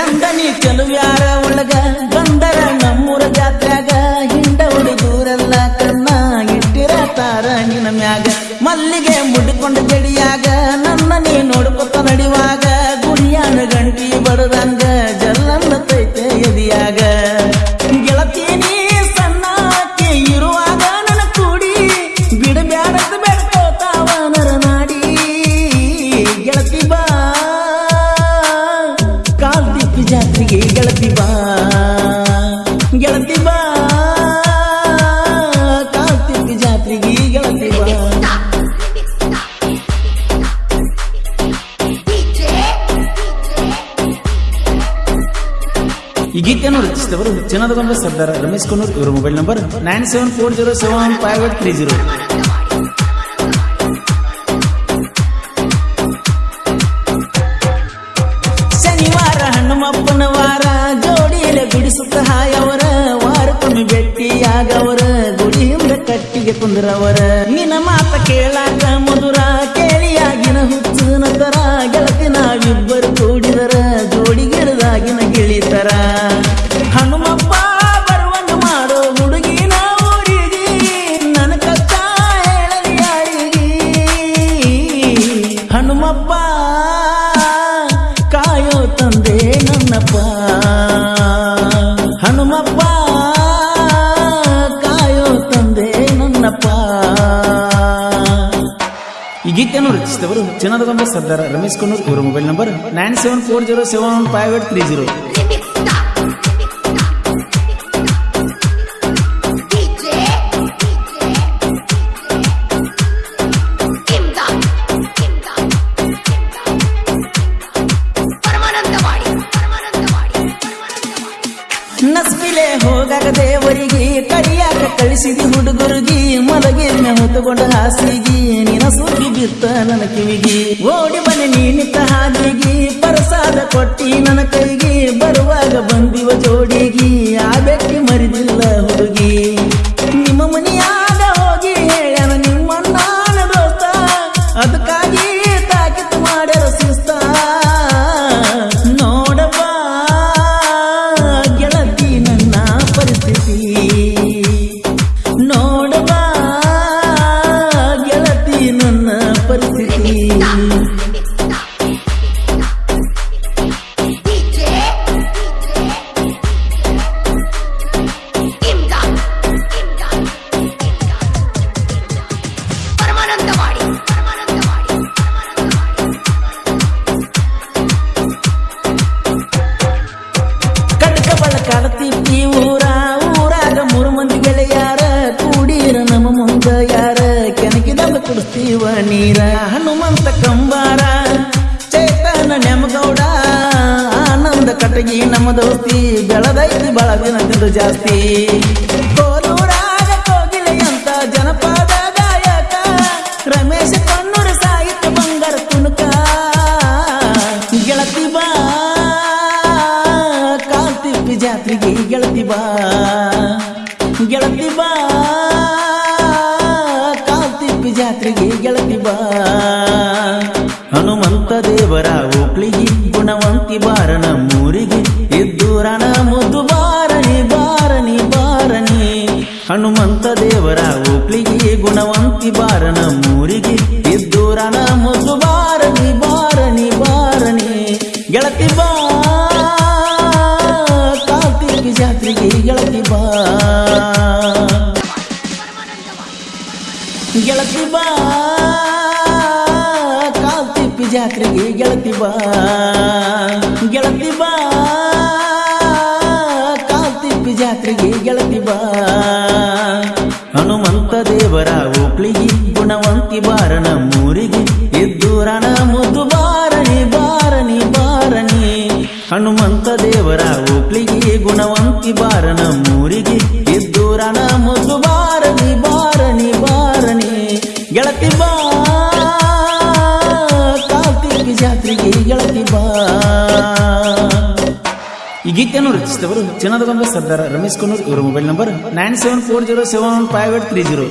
ಚಂದನಿ ಯಾರ ಒಳಗ ಬಂದರ ನಮ್ಮೂರ ಜಾತ್ರಾಗ ಹಿಂಡ ಹುಡುಗೂರೆಲ್ಲ ಕಣ್ಣ ಇಟ್ಟಿರತಾರ ನಿನ್ನ ಮ್ಯಾಗ. ಮಲ್ಲಿಗೆ ಮುಡ್ಕೊಂಡು ಜಡಿಯಾಗ, ನನ್ನ ನೀ ನೋಡ್ಕೊತ ಈ ಗೀತೆಯನ್ನು ರಚಿಸಿದವರು ಚಿನ್ನದಗೊಂಡ ಸರ್ದಾರ್ ರಮೇಶ್ ಕುನೂರ್ ಇವರ mobile number nine seven four zero seven five eight three zero ಶನಿವಾರ ಹಣ್ಣುಮಪ್ಪನ ವಾರ ಜೋಡಿಯಲ್ಲಿ ಬಿಡಿಸುತ್ತ ಹಾಯವರ, ವಾರಕ್ಕೊಮ್ಮೆ ಭೇಟಿಯಾಗವರ ಗುಡಿ ಹಿಂದ ಕಟ್ಟಿಗೆ ಕುಂದ್ರವರ. ನಿನ್ನ ಮಾತ ಕೇಳಾಕ ಹನುಮಪ್ಪ ಕಾಯೋ ತಂದೆ ನನ್ನಪ್ಪ. ಹನುಮಪ್ಪ, ಕಾಯೋ ತಂದೆ ನನ್ನಪ್ಪ. ಈ ಗೀತೆಯನ್ನು ರಚಿಸಿದವರು ಚಿನ್ನದಗೊಂಡ ಸರ್ದಾರ್ ರಮೇಶ್ ಕುನ್ನೂರ್ ಇವರ mobile number nine seven four zero seven five eight three zero ನಸ್ಬಿಲೆ ಹೋಗಾಗ ದೇವರಿಗೆ ಕರಿಯಾಕ ಕಳಿಸಿದಿ ಹುಡುಗರಿಗೆ ಮಲಗಿ ಹೊತ್ತುಕೊಂಡ ಹಾಸಿಗೆ. ನಿನ ಸೂಗಿ ಬಿತ್ತ ನನ್ನ ಕಿವಿಗೆ. ಓಡಿ ಬನ್ನಿ ನೀನಿತ್ತ ಹಾದಿಗೆ. ಪರಸಾದ ಕೊಟ್ಟಿ ನನ್ನ ಕೈಗೆ. ಬರುವಾಗ ಬಂದಿವ ಕುಡಿಸ್ತೀವ ನೀರ, ಹನುಮಂತ ಕಂಬಾರ ಚೇತನ ನೆಮಗೌಡ ಆನಂದ ಕಟಗಿ ನಮ್ಮ ದೋಸ್ತಿ, ಬೆಳದೈತಿ ತಿಂದು ಜಾಸ್ತಿ. ಅಂತ ಜನಪದ ಗಾಯಕ, ರಮೇಶ ಗೆಳತಿ ಬಾ ಜಾತ್ರೆಗೆ ಗೆಳತಿ ಬಾ ಗೆಳತಿ ಬಾ. ಜಾತ್ರೆಗೆ ಗೆಳತಿ ಬಾ. ಹನುಮಂತ ದೇವರ ಒಪ್ಳಿಗೆ ಗುಣವಂತಿ ಬಾರ ನಮ್ಮೂರಿಗೆ ರಣ ಮುದ್ದು ಬಾರನಿ ಬಾರನಿ ಬಾರನಿ. ಹನುಮಂತ ದೇವರ ಒಪ್ಳಿಗೆ ಗುಣವಂತಿ ಬಾರ ನಮ್ಮೂರಿಗೆ ರಣ ಮುದ್ದು ಬಾರನಿ ಬಾರನಿ ಬಾರನಿ. ಗೆಳತಿ ಬಾ. ಕಾರ್ತಿಕ ಜಾತ್ರೆಗೆ ಗೆಳತಿ ಬಾ. ಗೆಳತಿ ಬಾ ಕಾಲ್ತಿಪ್ಪಿ ಜಾತ್ರೆಗೆ ಗೆಳತಿ ಬಾ. ಗೆಳತಿ ಬಾ ಕಾಲ್ತಿಪ್ಪಿ ಜಾತ್ರೆಗೆ ಗೆಳತಿ ಬಾ. ಹನುಮಂತ ದೇವರ ಒಪ್ಳಿಗೆ ಗುಣವಂತಿ ಬಾರನ ನಮ್ಮೂರಿಗೆ ಇದ್ದೂರನ ಮುದ್ದು ಬಾರನಿ ಬಾರನಿ ಬಾರನಿ. ಹನುಮಂತ ದೇವರ ಒಪ್ಳಿಗೆ ಗುಣವಂತಿ ಬಾರ ನಮ್ಮೂರಿಗೆ ಮುದು ಮುದ್ದು ಜಾತ್ರೆಗೆ ಗೆಳತಿ ಬಾ. ಈ ಗೀತೆಯನ್ನು ರಚಿಸಿದವರು ಚಿನ್ನದಗೊಂಡ ಸರ್ದಾರ್ ರಮೇಶ್ ಕುನ್ನೂರ್. ಇವರ mobile number nine seven four zero seven five eight three zero